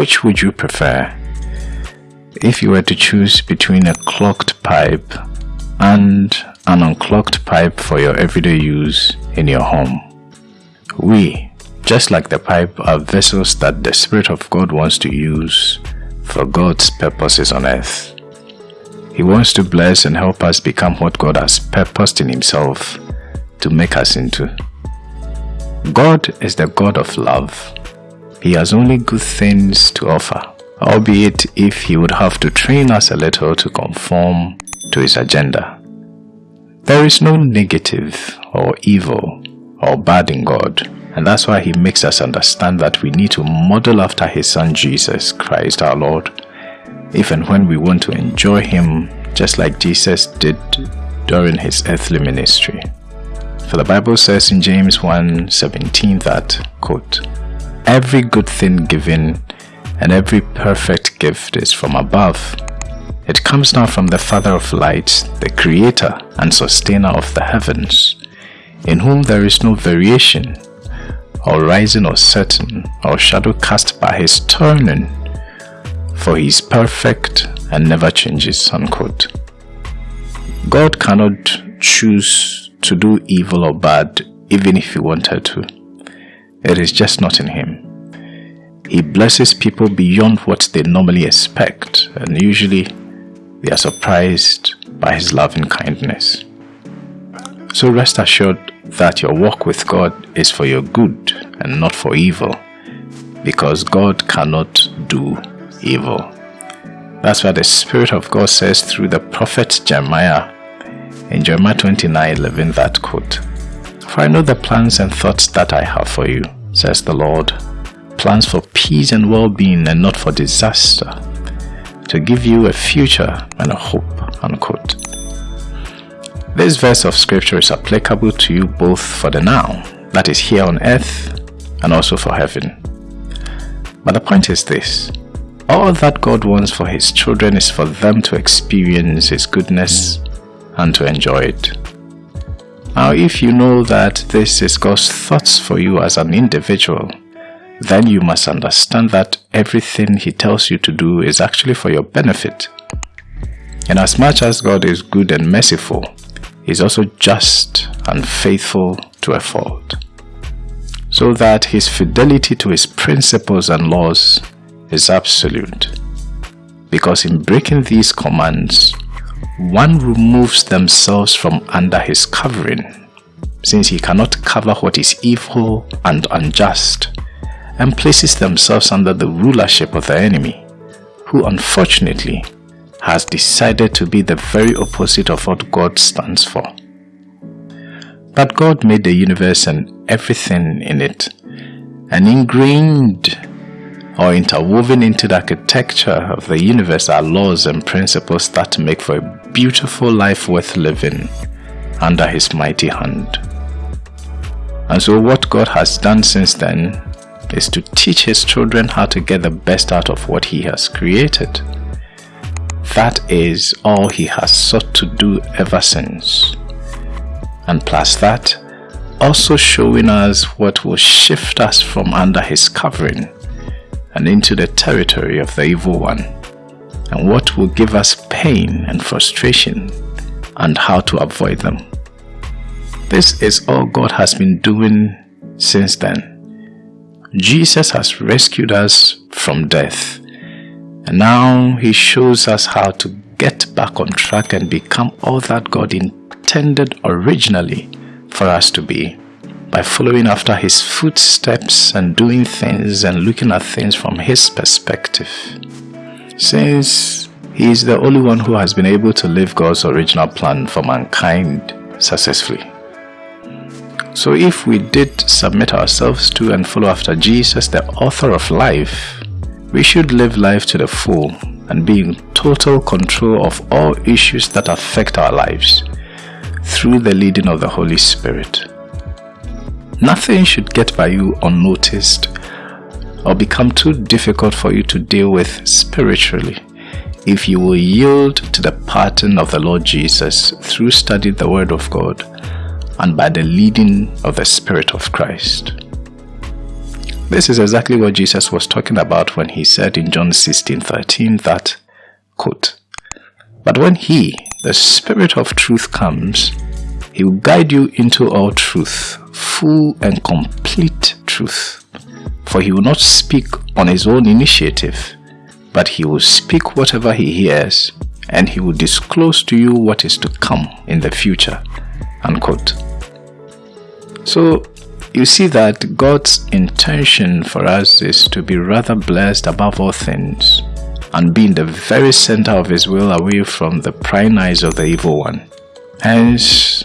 which would you prefer? If you were to choose between a clogged pipe and an unclogged pipe for your everyday use in your home, we, just like the pipe, are vessels that the Spirit of God wants to use for God's purposes on earth. He wants to bless and help us become what God has purposed in Himself to make us into. God is the God of love. He has only good things to offer, albeit if He would have to train us a little to conform to His agenda. There is no negative or evil or bad in God, and that's why He makes us understand that we need to model after His Son Jesus Christ our Lord, if and when we want to enjoy Him just like Jesus did during His earthly ministry. For the Bible says in James 1:17 that, quote, Every good thing given and every perfect gift is from above. It comes down from the Father of lights, the Creator and Sustainer of the heavens, in whom there is no variation, or rising or setting, or shadow cast by his turning, for he is perfect and never changes. Unquote. God cannot choose to do evil or bad even if he wanted to. It is just not in him. He blesses people beyond what they normally expect and usually they are surprised by his loving kindness. So rest assured that your walk with God is for your good and not for evil because God cannot do evil. That's what the Spirit of God says through the prophet Jeremiah in Jeremiah 29 11, that quote For I know the plans and thoughts that I have for you, says the Lord, plans for peace and well being and not for disaster, to give you a future and a hope. Unquote. This verse of scripture is applicable to you both for the now, that is here on earth, and also for heaven. But the point is this all that God wants for His children is for them to experience His goodness and to enjoy it. Now, if you know that this is God's thoughts for you as an individual, then you must understand that everything He tells you to do is actually for your benefit. And as much as God is good and merciful, He is also just and faithful to a fault. So that His fidelity to His principles and laws is absolute. Because in breaking these commands, one removes themselves from under his covering, since he cannot cover what is evil and unjust, and places themselves under the rulership of the enemy, who unfortunately has decided to be the very opposite of what God stands for. But God made the universe and everything in it, and ingrained or interwoven into the architecture of the universe are laws and principles that make for a beautiful life worth living under His mighty hand. And so, what God has done since then is to teach His children how to get the best out of what He has created. That is all He has sought to do ever since. And plus that, also showing us what will shift us from under His covering and into the territory of the evil one, and what will give us pain and frustration, and how to avoid them. This is all God has been doing since then. Jesus has rescued us from death, and now He shows us how to get back on track and become all that God intended originally for us to be by following after his footsteps and doing things and looking at things from his perspective. Since he is the only one who has been able to live God's original plan for mankind successfully. So if we did submit ourselves to and follow after Jesus, the author of life, we should live life to the full and be in total control of all issues that affect our lives through the leading of the Holy Spirit. Nothing should get by you unnoticed or become too difficult for you to deal with spiritually if you will yield to the pattern of the Lord Jesus through studying the Word of God and by the leading of the Spirit of Christ. This is exactly what Jesus was talking about when he said in John 16 13 that, quote, But when he, the Spirit of truth, comes, he will guide you into all truth, full and complete truth. For he will not speak on his own initiative, but he will speak whatever he hears, and he will disclose to you what is to come in the future. Unquote. So you see that God's intention for us is to be rather blessed above all things and be in the very center of His will away from the prying eyes of the evil one. Hence,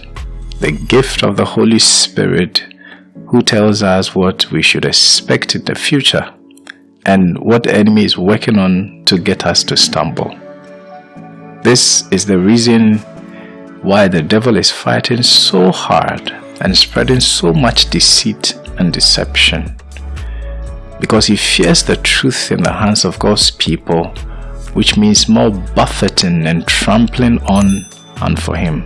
the gift of the Holy Spirit who tells us what we should expect in the future and what the enemy is working on to get us to stumble. This is the reason why the devil is fighting so hard and spreading so much deceit and deception. Because he fears the truth in the hands of God's people, which means more buffeting and trampling on and for him.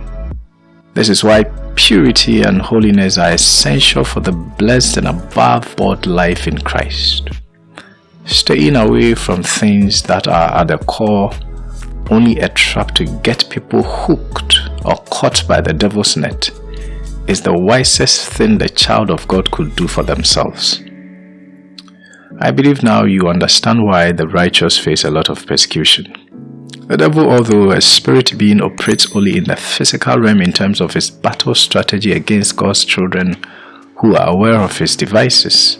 This is why purity and holiness are essential for the blessed and above board life in Christ. Staying away from things that are at the core only a trap to get people hooked or caught by the devil's net is the wisest thing the child of God could do for themselves. I believe now you understand why the righteous face a lot of persecution. The devil, although a spirit being, operates only in the physical realm in terms of his battle strategy against God's children who are aware of his devices,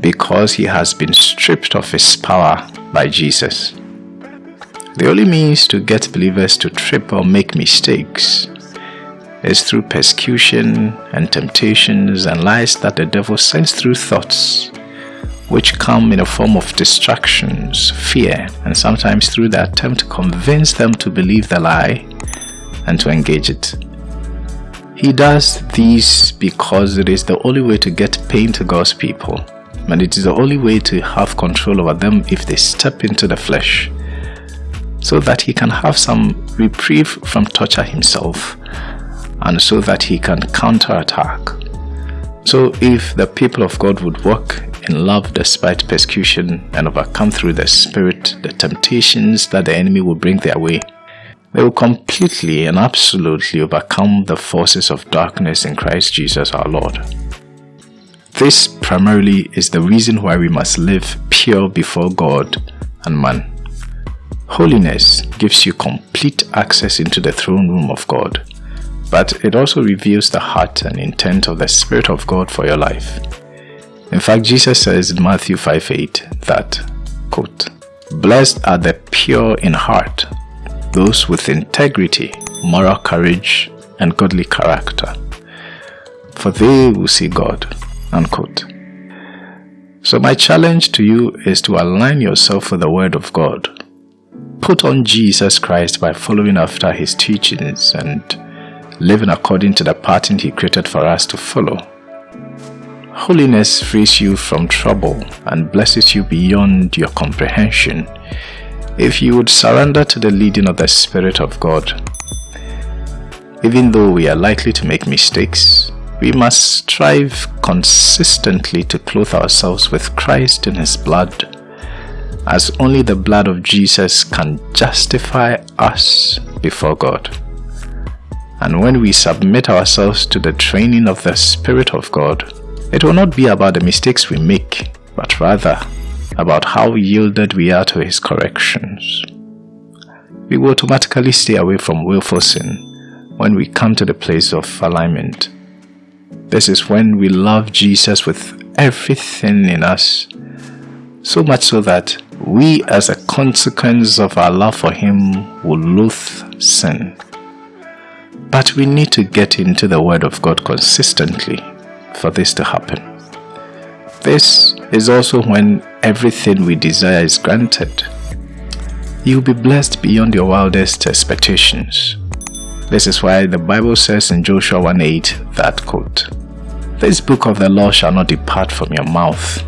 because he has been stripped of his power by Jesus. The only means to get believers to trip or make mistakes is through persecution and temptations and lies that the devil sends through thoughts, which come in a form of distractions, fear, and sometimes through the attempt to convince them to believe the lie and to engage it. He does these because it is the only way to get pain to God's people, and it is the only way to have control over them if they step into the flesh, so that he can have some reprieve from torture himself and so that he can counterattack. So if the people of God would walk in love despite persecution and overcome through the Spirit the temptations that the enemy will bring their way, they will completely and absolutely overcome the forces of darkness in Christ Jesus our Lord. This primarily is the reason why we must live pure before God and man. Holiness gives you complete access into the throne room of God but it also reveals the heart and intent of the Spirit of God for your life. In fact, Jesus says in Matthew 5 8 that, quote, Blessed are the pure in heart, those with integrity, moral courage, and godly character, for they will see God. Unquote. So, my challenge to you is to align yourself with the Word of God. Put on Jesus Christ by following after His teachings and living according to the pattern He created for us to follow. Holiness frees you from trouble and blesses you beyond your comprehension if you would surrender to the leading of the Spirit of God. Even though we are likely to make mistakes, we must strive consistently to clothe ourselves with Christ in His blood, as only the blood of Jesus can justify us before God. And when we submit ourselves to the training of the Spirit of God, it will not be about the mistakes we make, but rather about how yielded we are to His corrections. We will automatically stay away from willful sin when we come to the place of alignment. This is when we love Jesus with everything in us, so much so that we, as a consequence of our love for Him, will loathe sin. But we need to get into the Word of God consistently for this to happen. This is also when everything we desire is granted. You will be blessed beyond your wildest expectations. This is why the Bible says in Joshua 1.8 that quote, This book of the law shall not depart from your mouth,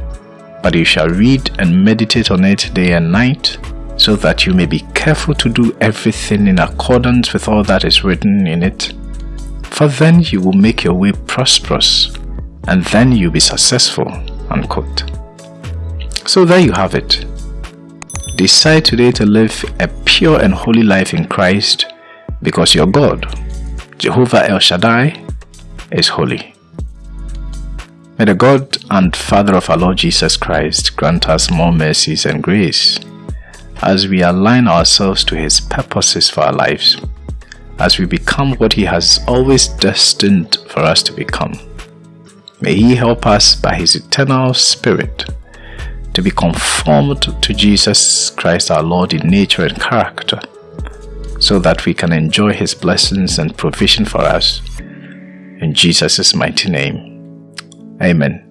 but you shall read and meditate on it day and night, so that you may be careful to do everything in accordance with all that is written in it. For then you will make your way prosperous, and then you'll be successful. Unquote. So there you have it. Decide today to live a pure and holy life in Christ because your God, Jehovah El Shaddai, is holy. May the God and Father of our Lord Jesus Christ grant us more mercies and grace as we align ourselves to His purposes for our lives, as we become what He has always destined for us to become. May He help us by His eternal Spirit to be conformed to Jesus Christ our Lord in nature and character, so that we can enjoy His blessings and provision for us. In Jesus' mighty name. Amen.